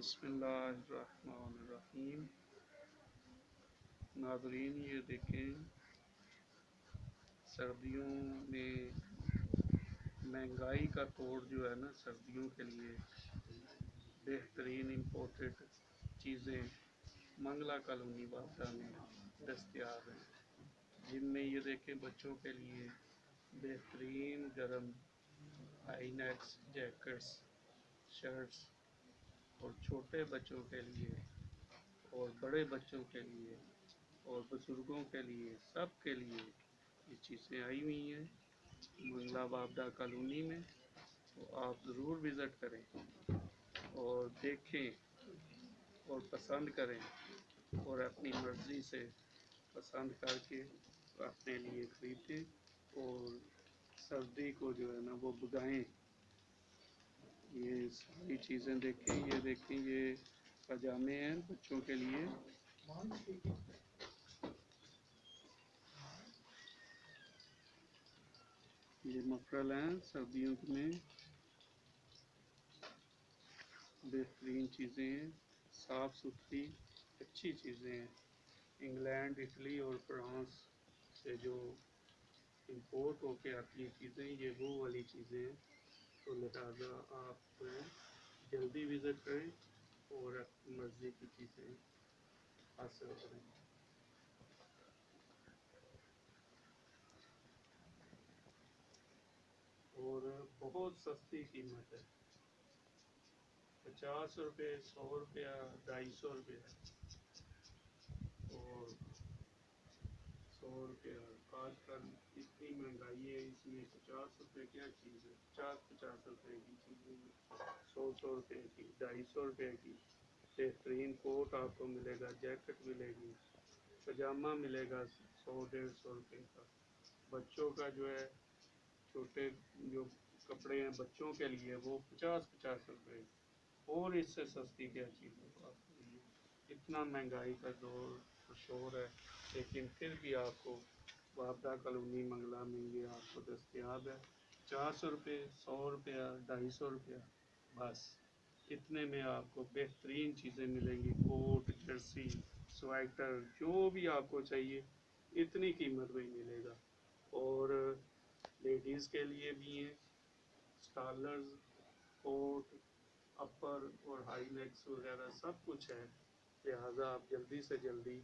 بسم اللہ الرحمن الرحیم۔ ناظرین، یہ دیکھیں، سردیوں میں مہنگائی کا توڑ جو ہے نا، سردیوں کے لیے بہترین امپورٹڈ چیزیں منگلا کالونی بادہ میں دستیاب ہیں۔ جن میں یہ دیکھیں، بچوں کے لیے بہترین گرم ہائی نیکس جیکٹس، شرٹس اور چھوٹے بچوں کے لیے، اور بڑے بچوں کے لیے، اور بزرگوں کے لیے، سب کے لیے یہ چیزیں آئی ہوئی ہیں۔ منگلہ بابدہ کالونی میں تو آپ ضرور وزٹ کریں اور دیکھیں اور پسند کریں اور اپنی مرضی سے پسند کر کے اپنے لیے خریدیں اور سردی کو جو ہے نا وہ بگائیں۔ ساری چیزیں دیکھیں، یہ دیکھیں، یہ پجامے ہیں بچوں کے لیے۔ یہ مفرل ہیں سردیوں میں۔ بہترین چیزیں ہیں، صاف ستھری، اچھی چیزیں ہیں۔ انگلینڈ، اٹلی اور فرانس سے جو امپورٹ ہو کے آتی ہیں چیزیں، یہ وہ والی چیزیں ہیں۔ تو لہٰذا آپ جلدی وزٹ کریں اور مرضی کی چیزیں حاصل کریں۔ اور بہت سستی قیمت ہے۔ پچاس روپے، سو روپیہ، ڈھائی سو روپیہ۔ اور سو آج کل اتنی مہنگائی ہے، اس میں پچاس روپے کیا چیز ہے؟ پچاس پچاس روپے کی چیزیں سو سو روپے کی، ڈھائی سو روپے کی۔ بہترین کوٹ آپ کو ملے گا، جیکٹ ملے گی، پجامہ ملے گا، سو ڈیڑھ سو روپے کا۔ بچوں کا جو ہے، چھوٹے جو کپڑے ہیں بچوں کے لیے، وہ پچاس پچاس روپے۔ اور اس سے سستی کیا چیز ہے؟ آپ اتنا مہنگائی کا دور۔ شور ہے۔ لیکن پھر بھی آپ کو وابدہ کالونی منگلہ میں یہ آپ کو دستیاب ہے۔ پچاس روپے، سو روپیہ ڈھائی سو روپیہ بس۔ اتنے میں آپ کو بہترین چیزیں ملیں گی۔ کوٹ، جرسی، سویٹر، جو بھی آپ کو چاہیے، اتنی قیمت میں ملے گا۔ اور لیڈیز کے لیے بھی ہیں۔ اسٹالرز، کوٹ، اپر اور ہائی نیکس وغیرہ سب کچھ ہے۔ لہٰذا آپ جلدی سے جلدی